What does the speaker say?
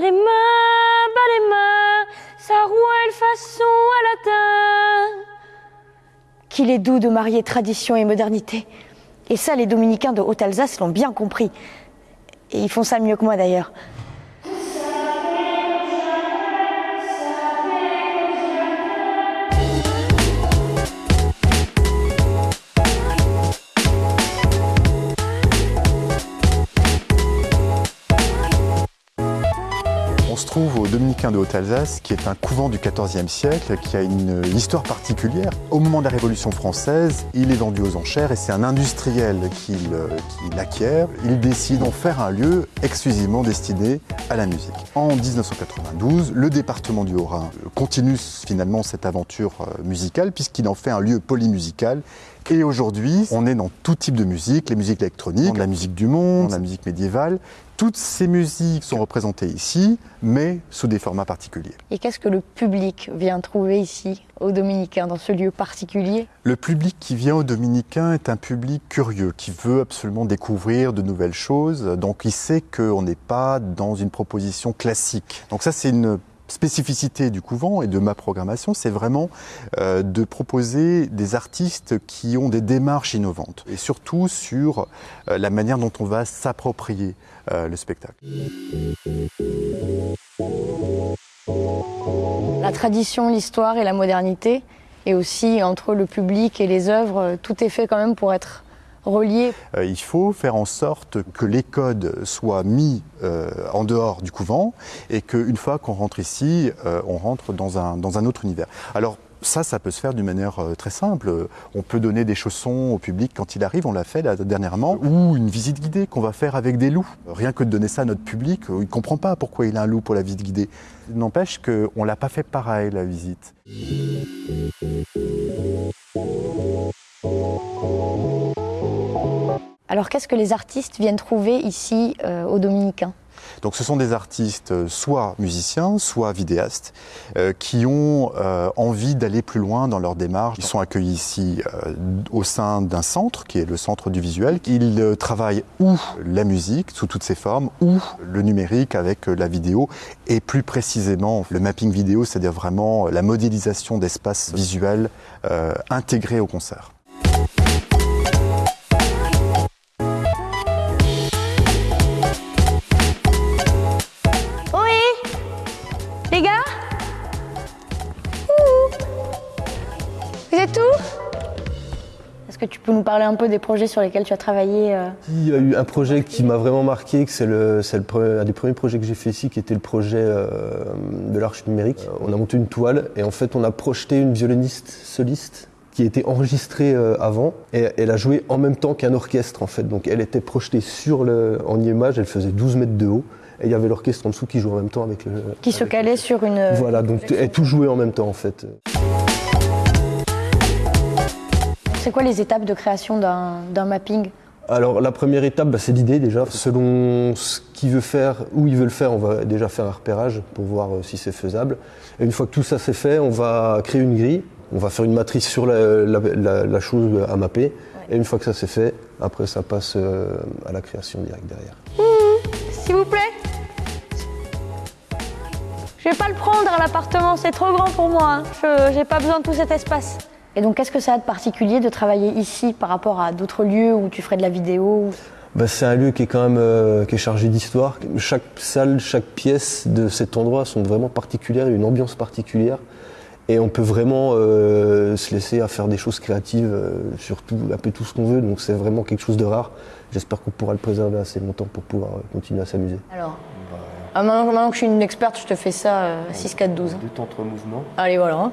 Les mains, sa rouelle façon à. Qu'il est doux de marier tradition et modernité. Et ça, les dominicains de Haute-Alsace l'ont bien compris. Et ils font ça mieux que moi d'ailleurs. Trouve au Dominicain de Haute-Alsace, qui est un couvent du XIVe siècle, qui a une histoire particulière. Au moment de la Révolution française, il est vendu aux enchères et c'est un industriel qui l'acquiert. Il décide d'en faire un lieu exclusivement destiné à la musique. En 1992, le département du Haut-Rhin continue finalement cette aventure euh, musicale puisqu'il en fait un lieu polymusical et aujourd'hui, on est dans tout type de musique, les musiques électroniques, la musique du monde, la musique médiévale. Toutes ces musiques sont représentées ici, mais sous des formats particuliers. Et qu'est-ce que le public vient trouver ici, au Dominicain, dans ce lieu particulier? Le public qui vient au Dominicain est un public curieux, qui veut absolument découvrir de nouvelles choses. Donc il sait qu'on n'est pas dans une proposition classique. Donc ça, c'est une spécificité du couvent et de ma programmation, c'est vraiment euh, de proposer des artistes qui ont des démarches innovantes et surtout sur euh, la manière dont on va s'approprier euh, le spectacle. La tradition, l'histoire et la modernité, et aussi entre le public et les œuvres, tout est fait quand même pour être relié. Euh, il faut faire en sorte que les codes soient mis euh, en dehors du couvent et qu'une fois qu'on rentre ici, euh, on rentre dans un, dans un autre univers. Alors, ça, ça peut se faire d'une manière très simple. On peut donner des chaussons au public quand il arrive, on l'a fait dernièrement, ou une visite guidée qu'on va faire avec des loups. Rien que de donner ça à notre public, il ne comprend pas pourquoi il a un loup pour la visite guidée. N'empêche qu'on ne l'a pas fait pareil, la visite. Alors qu'est-ce que les artistes viennent trouver ici euh, au Dominicain? Donc ce sont des artistes euh, soit musiciens, soit vidéastes, euh, qui ont envie d'aller plus loin dans leur démarche. Ils sont accueillis ici au sein d'un centre, qui est le centre du visuel. Ils travaillent ou la musique sous toutes ses formes, ou le numérique avec la vidéo, et plus précisément le mapping vidéo, c'est-à-dire vraiment la modélisation d'espaces visuels intégrés au concert. Que tu peux nous parler un peu des projets sur lesquels tu as travaillé euh Il y a eu un projet qui m'a vraiment marqué, c'est le, un des premiers projets que j'ai fait ici, qui était le projet euh, de l'arche numérique. Euh, on a monté une toile et en fait on a projeté une violoniste soliste qui était enregistrée avant et elle a joué en même temps qu'un orchestre en fait. Donc elle était projetée sur le, en image, elle faisait 12 mètres de haut et il y avait l'orchestre en dessous qui jouait en même temps avec le... Qui se calait sur une... Voilà, donc elle tout jouait en même temps en fait. C'est quoi les étapes de création d'un mapping? Alors la première étape, bah, c'est l'idée déjà. Selon ce qu'il veut faire, où il veut le faire, on va déjà faire un repérage pour voir euh, si c'est faisable. Et une fois que tout ça c'est fait, on va créer une grille, on va faire une matrice sur la, chose à mapper. Et une fois que ça c'est fait, après ça passe euh, à la création directe derrière. S'il vous plaît Je vais pas le prendre à l'appartement, c'est trop grand pour moi. Je J'ai pas besoin de tout cet espace. Et donc, qu'est-ce que ça a de particulier de travailler ici par rapport à d'autres lieux où tu ferais de la vidéo bah, C'est un lieu qui est quand même euh, qui est chargé d'histoire. Chaque salle, chaque pièce de cet endroit sont vraiment particulières, une ambiance particulière. Et on peut vraiment euh, se laisser à faire des choses créatives euh, sur tout, un peu tout ce qu'on veut. Donc c'est vraiment quelque chose de rare. J'espère qu'on pourra le préserver assez longtemps pour pouvoir continuer à s'amuser. Alors, ah, maintenant, que je suis une experte, je te fais ça 6-4-12. Détente mouvement. Allez, voilà. Hein.